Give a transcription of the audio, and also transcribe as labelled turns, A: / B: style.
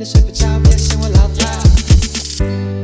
A: 你睡不着，别嫌我唠叨。